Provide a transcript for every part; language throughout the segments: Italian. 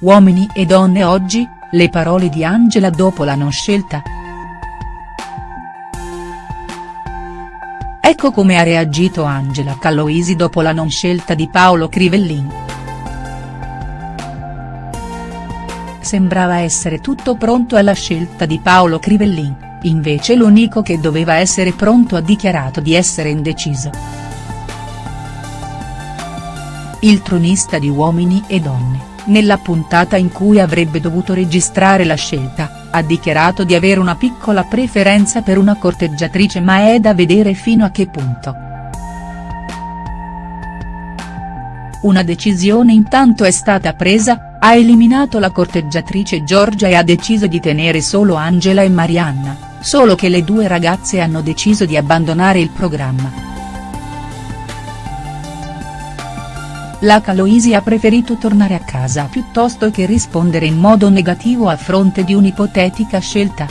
Uomini e donne oggi, le parole di Angela dopo la non scelta?. Ecco come ha reagito Angela Caloisi dopo la non scelta di Paolo Crivellin. Sembrava essere tutto pronto alla scelta di Paolo Crivellin, invece l'unico che doveva essere pronto ha dichiarato di essere indeciso. Il tronista di Uomini e Donne, nella puntata in cui avrebbe dovuto registrare la scelta, ha dichiarato di avere una piccola preferenza per una corteggiatrice ma è da vedere fino a che punto. Una decisione intanto è stata presa, ha eliminato la corteggiatrice Giorgia e ha deciso di tenere solo Angela e Marianna, solo che le due ragazze hanno deciso di abbandonare il programma. La Caloisi ha preferito tornare a casa piuttosto che rispondere in modo negativo a fronte di un'ipotetica scelta.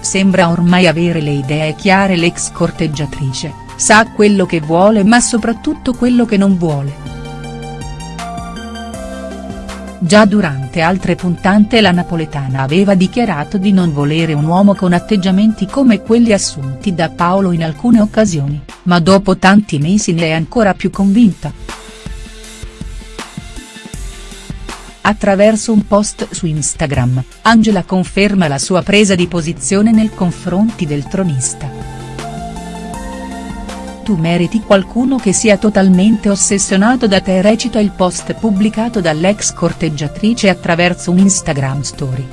Sembra ormai avere le idee chiare l'ex corteggiatrice, sa quello che vuole ma soprattutto quello che non vuole. Già durante altre puntate la napoletana aveva dichiarato di non volere un uomo con atteggiamenti come quelli assunti da Paolo in alcune occasioni, ma dopo tanti mesi ne è ancora più convinta. Attraverso un post su Instagram, Angela conferma la sua presa di posizione nei confronti del tronista tu meriti qualcuno che sia totalmente ossessionato da te recita il post pubblicato dall'ex corteggiatrice attraverso un Instagram story.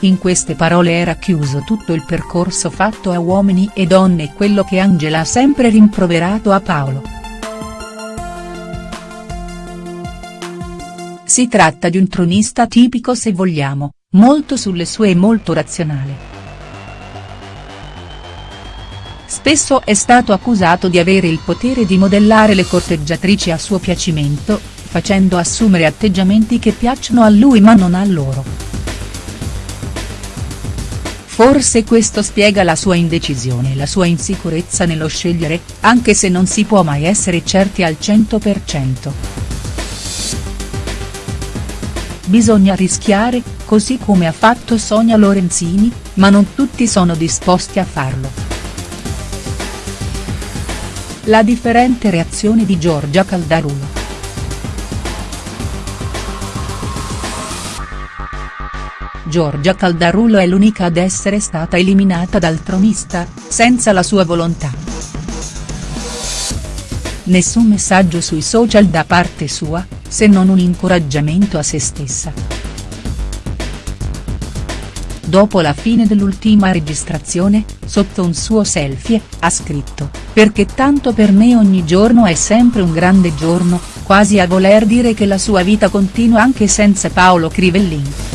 In queste parole era chiuso tutto il percorso fatto a uomini e donne e quello che Angela ha sempre rimproverato a Paolo. Si tratta di un tronista tipico se vogliamo, molto sulle sue e molto razionale. Spesso è stato accusato di avere il potere di modellare le corteggiatrici a suo piacimento, facendo assumere atteggiamenti che piacciono a lui ma non a loro. Forse questo spiega la sua indecisione e la sua insicurezza nello scegliere, anche se non si può mai essere certi al 100%. Bisogna rischiare, così come ha fatto Sonia Lorenzini, ma non tutti sono disposti a farlo. La differente reazione di Giorgia Caldarulo. Giorgia Caldarulo è l'unica ad essere stata eliminata dal tronista, senza la sua volontà. Nessun messaggio sui social da parte sua, se non un incoraggiamento a se stessa dopo la fine dell'ultima registrazione, sotto un suo selfie, ha scritto, perché tanto per me ogni giorno è sempre un grande giorno, quasi a voler dire che la sua vita continua anche senza Paolo Crivellin.